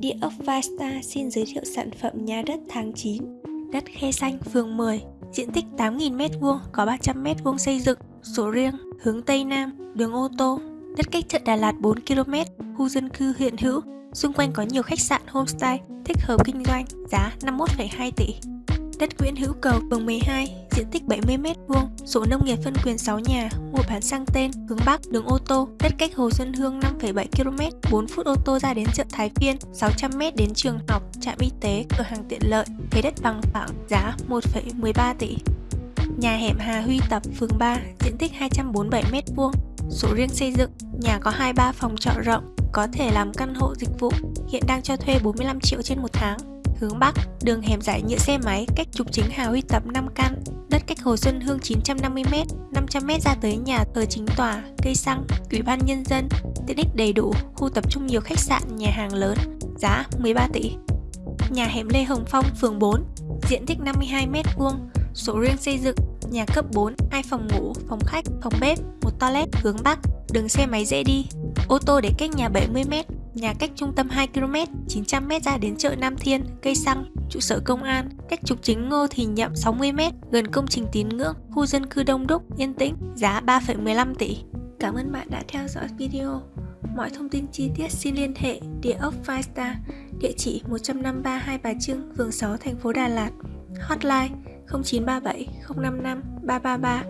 Địa ốc Vasta xin giới thiệu sản phẩm nhà đất tháng 9 Đất Khe Xanh, phường 10 Diện tích 8.000m2, có 300m2 xây dựng sổ riêng, hướng Tây Nam, đường ô tô. Đất cách chợ Đà Lạt 4km, khu dân cư hiện hữu. Xung quanh có nhiều khách sạn homestay, thích hợp kinh doanh, giá 51,2 tỷ. Đất Nguyễn Hữu Cầu, phường 12, diện tích 70m2, sổ nông nghiệp phân quyền 6 nhà, mua bán sang tên, hướng Bắc, đường ô tô, đất cách Hồ Xuân Hương 5,7 km, 4 phút ô tô ra đến chợ Thái Phiên, 600m đến trường học, trạm y tế, cửa hàng tiện lợi, thế đất bằng phẳng, giá 1,13 tỷ. Nhà hẻm Hà Huy Tập, phường 3, diện tích 247m2, sổ riêng xây dựng, nhà có 23 phòng trọ rộng, có thể làm căn hộ dịch vụ, hiện đang cho thuê 45 triệu trên một tháng hướng Bắc, đường hẻm giải nhựa xe máy cách trục chính Hà Huy Tập 5 căn, đất cách Hồ Xuân Hương 950m, 500m ra tới nhà thờ chính tòa, cây xăng, ủy ban nhân dân, tiện ích đầy đủ, khu tập trung nhiều khách sạn, nhà hàng lớn, giá 13 tỷ. Nhà hẻm Lê Hồng Phong, phường 4, diện tích 52m2, sổ riêng xây dựng, nhà cấp 4, 2 phòng ngủ, phòng khách, phòng bếp, một toilet hướng Bắc, đường xe máy dễ đi, ô tô để cách nhà 70m, Nhà cách trung tâm 2km, 900m ra đến chợ Nam Thiên, cây xăng, trụ sở công an, cách trục chính Ngô Thì Nhậm 60m, gần công trình tín ngưỡng, khu dân cư đông đúc, yên tĩnh, giá 3,15 tỷ. Cảm ơn bạn đã theo dõi video. Mọi thông tin chi tiết xin liên hệ địa ốc Five Star, địa chỉ 153 Hai Bà Trưng, phường 6, thành phố Đà Lạt, hotline 0937 055 333.